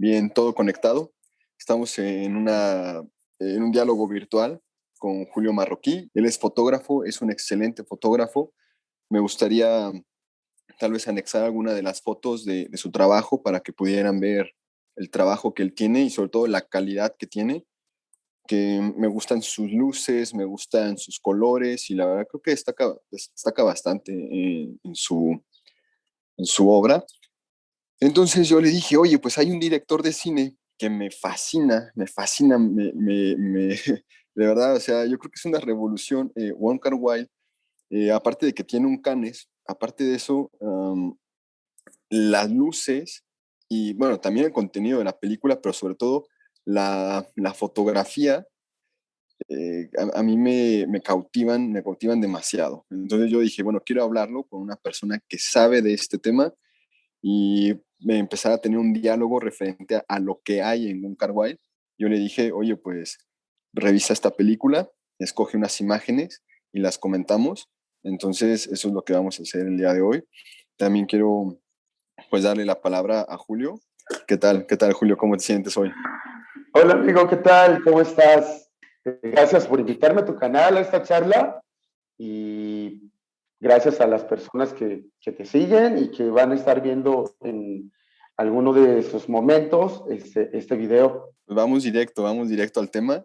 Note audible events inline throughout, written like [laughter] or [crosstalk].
bien todo conectado. Estamos en, una, en un diálogo virtual con Julio Marroquí. Él es fotógrafo, es un excelente fotógrafo. Me gustaría tal vez anexar alguna de las fotos de, su trabajo para que pudieran ver el trabajo que él tiene y sobre todo la calidad que tiene que me gustan sus luces, me gustan sus colores y la verdad creo que destaca, destaca bastante en, su, en su obra. Entonces yo le dije, oye, pues hay un director de cine que me fascina, me fascina, me, [laughs] de verdad, o sea, yo creo que es una revolución. Eh, Wong Kar Wai, eh, aparte de que tiene un canes, aparte de eso, las luces y bueno, también el contenido de la película, pero sobre todo la, fotografía, eh, a, mí me, me, cautivan, me cautivan demasiado. Entonces yo dije, bueno, quiero hablarlo con una persona que sabe de este tema y me empezar a tener un diálogo referente a, lo que hay en un Wild. Yo le dije, oye, pues revisa esta película, escoge unas imágenes y las comentamos. Entonces eso es lo que vamos a hacer el día de hoy. También quiero pues darle la palabra a Julio. ¿Qué tal? ¿Qué tal, Julio? ¿Cómo te sientes hoy? Hola amigo, ¿qué tal? ¿Cómo estás? Gracias por invitarme a tu canal a esta charla y gracias a las personas que, que te siguen y que van a estar viendo en alguno de sus momentos este, este video. Vamos directo, vamos directo al tema.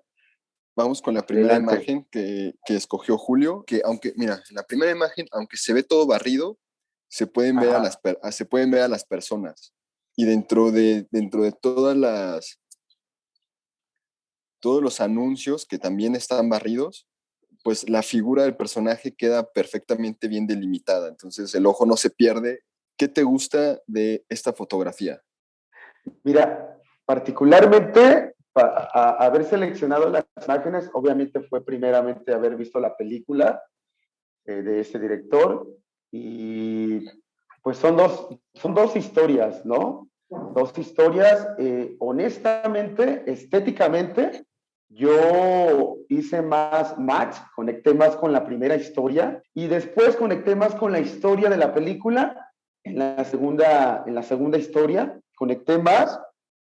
Vamos con la primera imagen que, que, escogió Julio, que aunque, mira, la primera imagen, aunque se ve todo barrido, se pueden, ver a las, se pueden ver a las personas. Y dentro de, dentro de todas las, todos los anuncios que también están barridos, pues la figura del personaje queda perfectamente bien delimitada, entonces el ojo no se pierde. ¿Qué te gusta de esta fotografía? Mira, particularmente haber seleccionado las imágenes, obviamente fue primeramente haber visto la película eh, de ese director y pues son dos, son dos historias, ¿no? Dos historias, eh, honestamente, estéticamente, yo hice más match, conecté más con la primera historia y después conecté más con la historia de la película en la segunda, en la segunda historia. Conecté más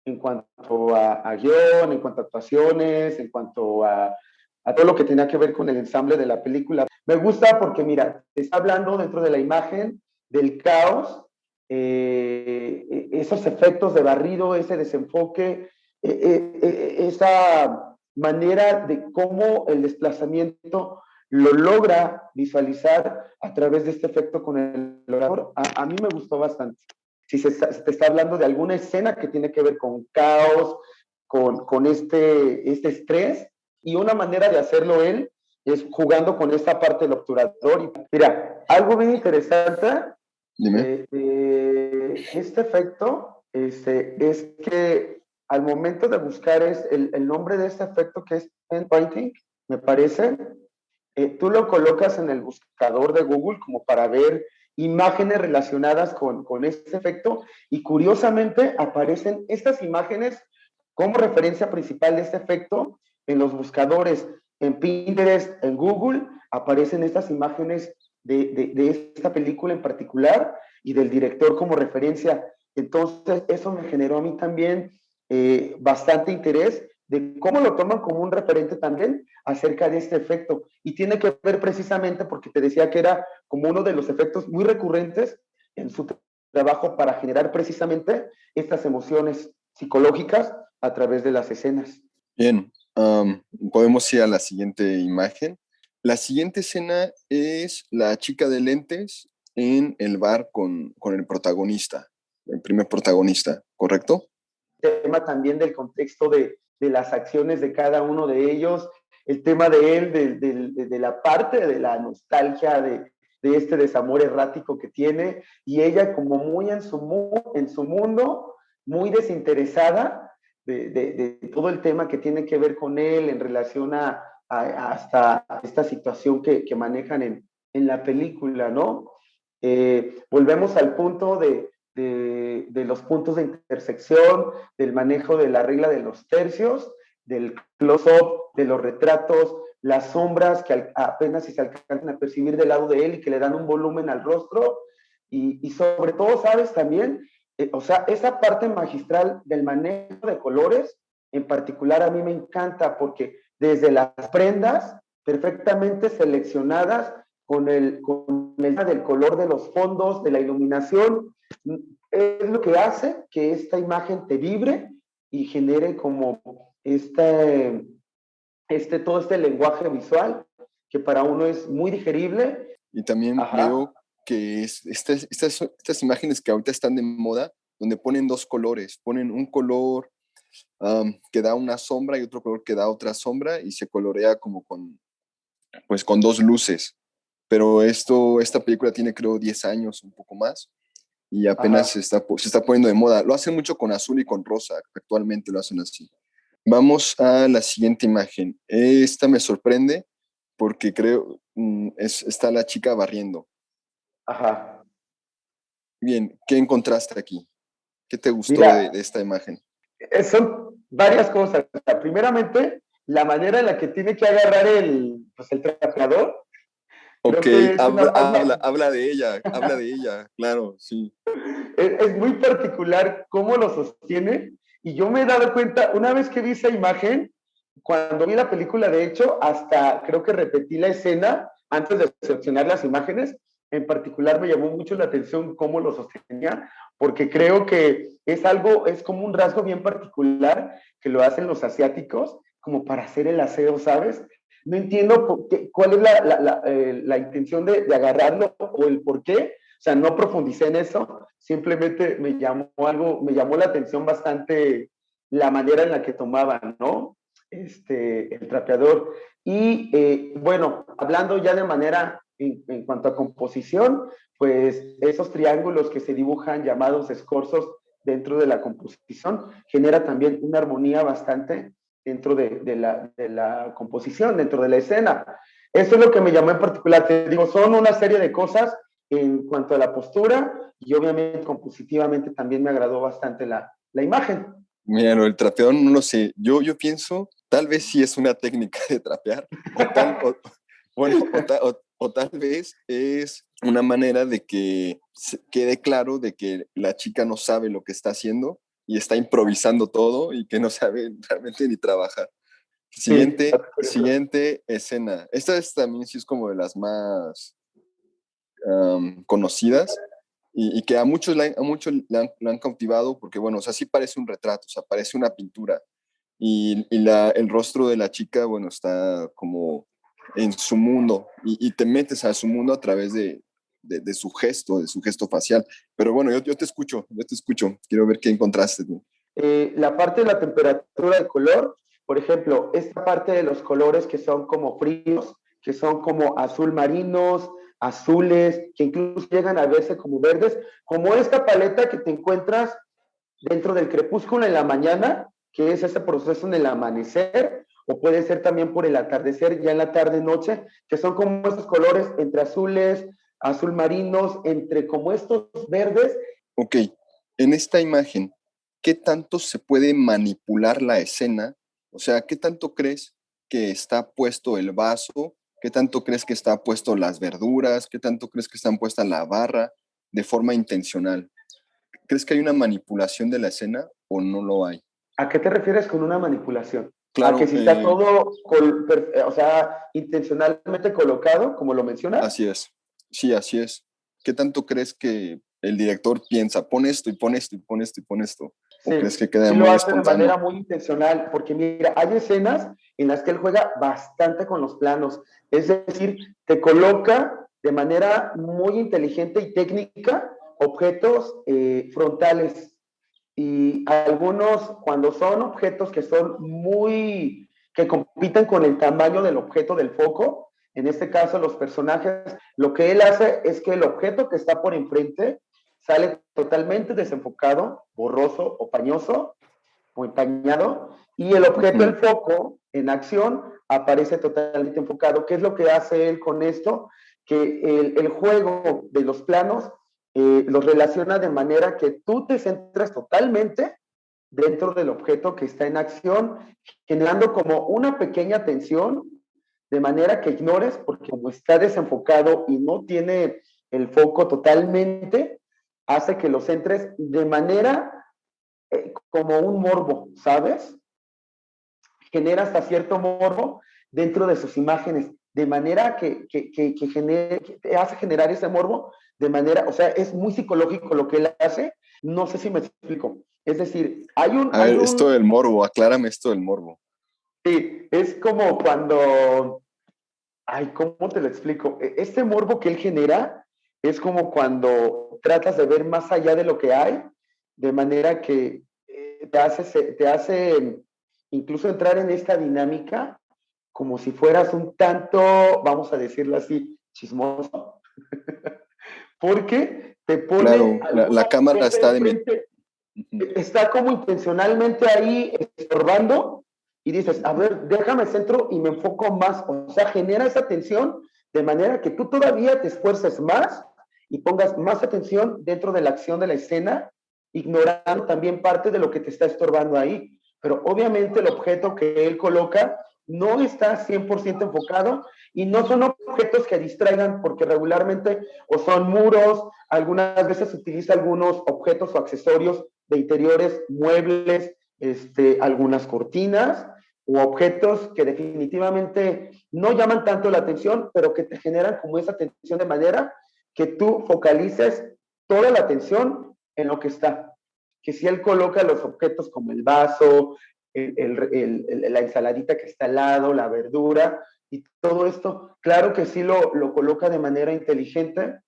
en cuanto a, a guion, en cuanto a actuaciones, en cuanto a, a, todo lo que tenía que ver con el ensamble de la película. Me gusta porque, mira, está hablando dentro de la imagen del caos, eh, e, esos efectos de barrido, ese desenfoque, e, e, esa manera de cómo el desplazamiento lo logra visualizar a través de este efecto con el orador, a, mí me gustó bastante. Si se, te está hablando de alguna escena que tiene que ver con caos, con, con este, este estrés, y una manera de hacerlo él es jugando con esta parte del obturador. Y, mira, algo bien interesante Dime. este efecto este, es que al momento de buscar el, nombre de este efecto que es pen painting, me parece, eh, tú lo colocas en el buscador de Google como para ver imágenes relacionadas con, este efecto y curiosamente aparecen estas imágenes como referencia principal de este efecto en los buscadores en Pinterest, en Google, aparecen estas imágenes de, de, esta película en particular y del director como referencia. Entonces, eso me generó a mí también eh, bastante interés de cómo lo toman como un referente también acerca de este efecto. Y tiene que ver precisamente porque te decía que era como uno de los efectos muy recurrentes en su trabajo para generar precisamente estas emociones psicológicas a través de las escenas. Bien, podemos ir a la siguiente imagen. La siguiente escena es la chica de lentes en el bar con, con el protagonista, el primer protagonista, ¿correcto? Tema también del contexto de, de las acciones de cada uno de ellos, el tema de él, de, de, de la parte de la nostalgia, de, este desamor errático que tiene, y ella como muy en su, en su mundo, muy desinteresada de, todo el tema que tiene que ver con él en relación a, hasta esta situación que, que manejan en, en, la película, ¿no? Eh, volvemos al punto de, de, los puntos de intersección, del manejo de la regla de los tercios, del close-up, de los retratos, las sombras que apenas si se alcanzan a percibir del lado de él y que le dan un volumen al rostro. Y, sobre todo, sabes también, eh, o sea, esa parte magistral del manejo de colores, en particular a mí me encanta porque desde las prendas perfectamente seleccionadas con el, con el del color de los fondos, de la iluminación, es lo que hace que esta imagen te vibre y genere como este, este, todo este lenguaje visual que para uno es muy digerible. Y también creo que es, estas, estas, estas imágenes que ahorita están de moda, donde ponen dos colores, ponen un color que da una sombra y otro color que da otra sombra y se colorea como con, pues con dos luces. Pero esto, esta película tiene creo 10 años, un poco más, y apenas se está, se está poniendo de moda. Lo hacen mucho con azul y con rosa, actualmente lo hacen así. Vamos a la siguiente imagen. Esta me sorprende porque creo, mm, es, está la chica barriendo. Ajá. Bien, ¿qué encontraste aquí? ¿Qué te gustó de, esta imagen? Eh, son varias cosas. primeramente, la manera en la que tiene que agarrar el, pues, el trapeador. Ok, habla, habla, de ella, habla de ella, [laughs] claro, sí. Es, muy particular cómo lo sostiene. Y yo me he dado cuenta, una vez que vi esa imagen, cuando vi la película, de hecho, hasta creo que repetí la escena antes de seleccionar las imágenes. En particular me llamó mucho la atención cómo lo sostenía, porque creo que es algo, es como un rasgo bien particular que lo hacen los asiáticos, como para hacer el aseo, ¿sabes? No entiendo cuál es la, la, eh, la, intención de, de, agarrarlo o el por qué. O sea, no profundicé en eso, simplemente me llamó algo, me llamó la atención bastante la manera en la que tomaban, ¿no? Este, el trapeador. Y eh, bueno, hablando ya de manera en, en, cuanto a composición, pues esos triángulos que se dibujan llamados escorzos dentro de la composición genera también una armonía bastante dentro de, la, composición, dentro de la escena. Eso es lo que me llamó en particular. Te digo, son una serie de cosas en cuanto a la postura y obviamente compositivamente también me agradó bastante la, la imagen. Mira, el trapeador no lo sé. Yo, yo pienso, tal vez sí es una técnica de trapear, o tal, o tal vez es una manera de que quede claro de que la chica no sabe lo que está haciendo y está improvisando todo y que no sabe [laughs] realmente ni trabajar. Siguiente, siguiente escena. Esta es también sí es como de las más conocidas y, que a muchos, la, a muchos la han, cautivado porque, bueno, o sea, sí parece un retrato, o sea, parece una pintura. Y, y la, el rostro de la chica, bueno, está como en su mundo y, te metes a su mundo a través de, su gesto, de su gesto facial. Pero bueno, yo, yo, te escucho, yo te escucho. Quiero ver qué encontraste. Eh, la parte de la temperatura del color, por ejemplo, esta parte de los colores que son como fríos, que son como azul marinos, azules, que incluso llegan a verse como verdes, como esta paleta que te encuentras dentro del crepúsculo en la mañana, que es ese proceso en el amanecer, o puede ser también por el atardecer ya en la tarde-noche, que son como estos colores entre azules, azul marinos, entre como estos verdes. Ok, en esta imagen, ¿qué tanto se puede manipular la escena? O sea, ¿qué tanto crees que está puesto el vaso? ¿Qué tanto crees que está puesto las verduras? ¿Qué tanto crees que están puesta la barra de forma intencional? ¿Crees que hay una manipulación de la escena o no lo hay? ¿A qué te refieres con una manipulación? Claro, a que si está eh, todo, o sea, intencionalmente colocado, como lo mencionas. Así es, sí, así es. ¿Qué tanto crees que el director piensa, pon esto y pon esto y pon esto y pon esto? ¿O crees que queda sí lo hace de manera muy intencional, porque mira, hay escenas en las que él juega bastante con los planos, es decir, te coloca de manera muy inteligente y técnica objetos eh, frontales y algunos cuando son objetos que son muy, que compiten con el tamaño del objeto del foco, en este caso los personajes, lo que él hace es que el objeto que está por enfrente sale totalmente desenfocado, borroso o pañoso o empañado, y el objeto del foco en acción aparece totalmente enfocado. ¿Qué es lo que hace él con esto? Que el, el juego de los planos eh, los relaciona de manera que tú te centras totalmente dentro del objeto que está en acción, generando como una pequeña tensión, de manera que ignores, porque como está desenfocado y no tiene el foco totalmente, hace que los entres de manera eh, como un morbo, ¿sabes? Genera hasta cierto morbo dentro de sus imágenes, de manera que, que, que, te hace generar ese morbo, de manera, o sea, es muy psicológico lo que él hace, no sé si me explico. Es decir, hay un... A ver, esto del morbo, aclárame esto del morbo. Sí, es como cuando... Ay, ¿cómo te lo explico? E, este morbo que él genera es como cuando tratas de ver más allá de lo que hay, de manera que eh, te hace, te hace incluso entrar en esta dinámica como si fueras un tanto, vamos a decirlo así, chismoso. [laughs] Porque te pone... Claro, la, cámara está de... Está como intencionalmente ahí estorbando y dices, a ver, déjame centro y me enfoco más. O sea, genera esa tensión de manera que tú todavía te esfuerces más y pongas más atención dentro de la acción de la escena, ignorando también parte de lo que te está estorbando ahí. Pero obviamente el objeto que él coloca no está 100% enfocado y no son objetos que distraigan porque regularmente o son muros, algunas veces utiliza algunos objetos o accesorios de interiores, muebles, este, algunas cortinas o objetos que definitivamente no llaman tanto la atención, pero que te generan como esa atención de manera que tú focalices toda la atención en lo que está. Que si él coloca los objetos como el vaso, la ensaladita que está al lado, la verdura y todo esto, claro que sí lo, lo coloca de manera inteligente,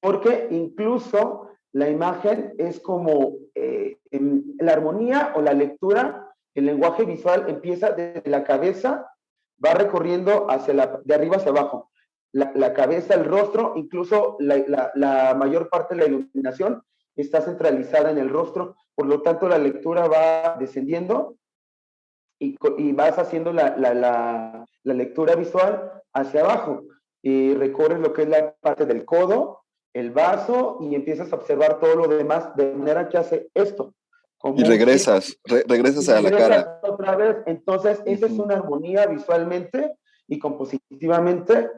porque incluso la imagen es como eh, la armonía o la lectura, el lenguaje visual empieza desde la cabeza, va recorriendo hacia la, de arriba hacia abajo. La, cabeza, el rostro, incluso la, mayor parte de la iluminación está centralizada en el rostro, por lo tanto la lectura va descendiendo y, vas haciendo la, lectura visual hacia abajo. Y recorres lo que es la parte del codo, el vaso y empiezas a observar todo lo demás de manera que hace esto. Y regresas, regresas a la cara. Otra vez, entonces esa es una armonía visualmente y compositivamente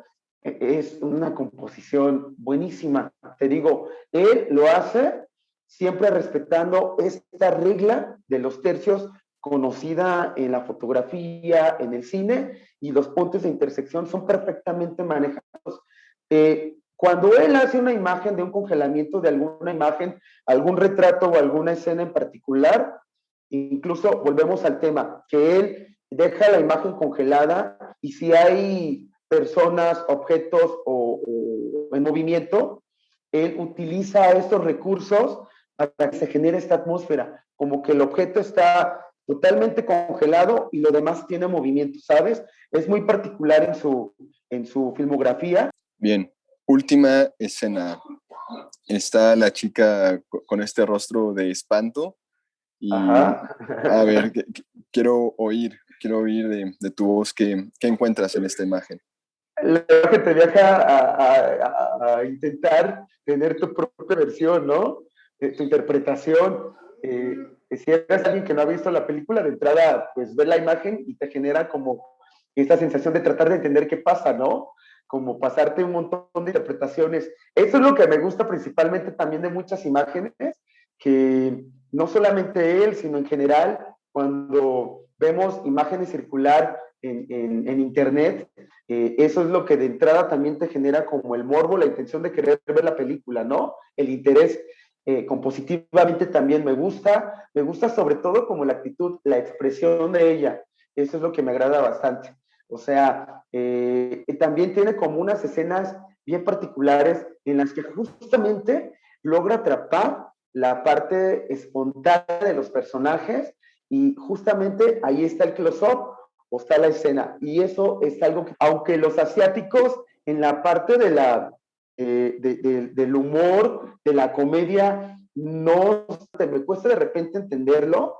e-, es una composición buenísima. Te digo, él lo hace siempre respetando esta regla de los tercios conocida en la fotografía, en el cine, y los puntos de intersección son perfectamente manejados. Eh, cuando él hace una imagen de un congelamiento de alguna imagen, algún retrato o alguna escena en particular, incluso volvemos al tema, que él deja la imagen congelada y si hay personas, objetos o, en movimiento, él utiliza estos recursos para que se genere esta atmósfera, como que el objeto está totalmente congelado y lo demás tiene movimiento, ¿sabes? Es muy particular en su, en su filmografía. Bien, última escena. Está la chica con este rostro de espanto. Y, a ver, quiero oír, quiero oír de, de tu voz qué, encuentras en esta imagen lo que te deja a, intentar tener tu propia versión, ¿no? Eh, tu interpretación. Eh, si eres alguien que no ha visto la película, de entrada, pues ver la imagen y te genera como esta sensación de tratar de entender qué pasa, ¿no? Como pasarte un montón de interpretaciones. Eso es lo que me gusta principalmente también de muchas imágenes, que no solamente él, sino en general, cuando vemos imágenes circular en, Internet, eh, eso es lo que de entrada también te genera como el morbo, la intención de querer ver la película, ¿no? El interés eh, compositivamente también me gusta, me gusta sobre todo como la actitud, la expresión de ella, eso es lo que me agrada bastante. O sea, eh, también tiene como unas escenas bien particulares en las que justamente logra atrapar la parte espontánea de los personajes y justamente ahí está el close-up o está la escena. Y eso es algo que, aunque los asiáticos en la parte de la, eh, del humor, de la comedia, no, me cuesta de repente entenderlo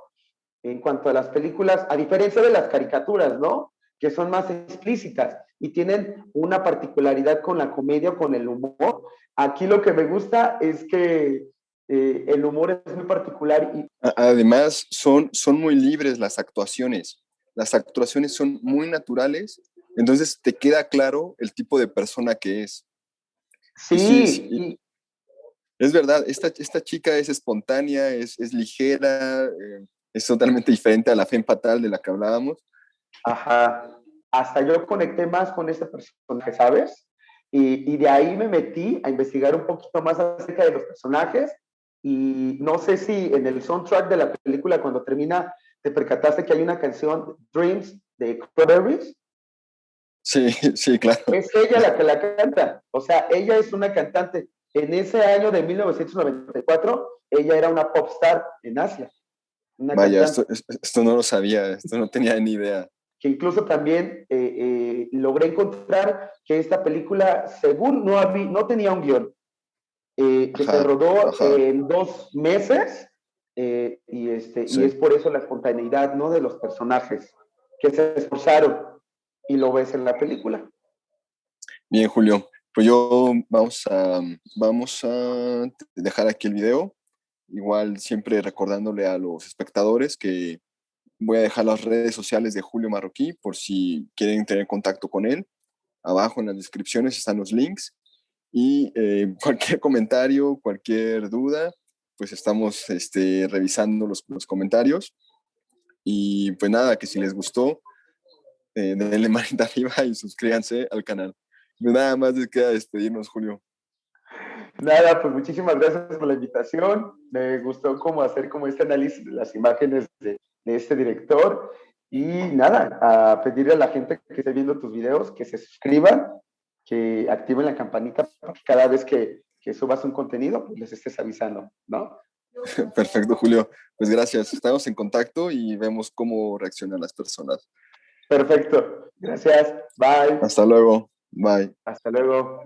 en cuanto a las películas, a diferencia de las caricaturas, ¿no? Que son más explícitas y tienen una particularidad con la comedia o con el humor. Aquí lo que me gusta es que eh, el humor es muy particular. Y... Además, son, son muy libres las actuaciones las actuaciones son muy naturales, entonces te queda claro el tipo de persona que es. Sí, Es verdad, esta, esta chica es espontánea, es, es ligera, eh, es totalmente diferente a la fe fatal de la que hablábamos. Ajá. Hasta yo conecté más con esta personaje, ¿sabes? Y, y, de ahí me metí a investigar un poquito más acerca de los personajes. Y no sé si en el soundtrack de la película, cuando termina, te percataste que hay una canción, Dreams, de Cranberries. Sí, [laughs] sí, claro. Es ella la que la canta. O sea, ella es una cantante. En ese año de 1994, ella era una pop star en Asia. Vaya, esto, esto, no lo sabía, esto no tenía ni idea. Que incluso también eh, eh, logré encontrar que esta película, según no, había, no tenía un guion, eh, que se rodó en dos meses y, este, y es por eso la espontaneidad ¿no? de los personajes que se esforzaron y lo ves en la película. Bien, Julio. Pues yo vamos a, vamos a dejar aquí el video. Igual siempre recordándole a los espectadores que voy a dejar las redes sociales de Julio Marroquí por si quieren tener contacto con él. Abajo en las descripciones están los links. Y eh, [laughs] cualquier comentario, cualquier duda, pues estamos este, revisando los, los comentarios. Y pues nada, que si les gustó, eh, denle [laughs] manita arriba y suscríbanse al canal. Nada más les queda despedirnos, Julio. Nada, pues muchísimas gracias por la invitación. Me gustó como hacer como este análisis de las imágenes de, de este director. Y nada, a pedirle a la gente que esté viendo tus videos que se suscriban, que activen la campanita para que cada vez que, que subas un contenido, pues les estés avisando, ¿no? [laughs] Perfecto, Julio. Pues gracias. Estamos en contacto y vemos cómo reaccionan las personas. Perfecto. Gracias. Bye. Hasta luego. Bye. Hasta luego.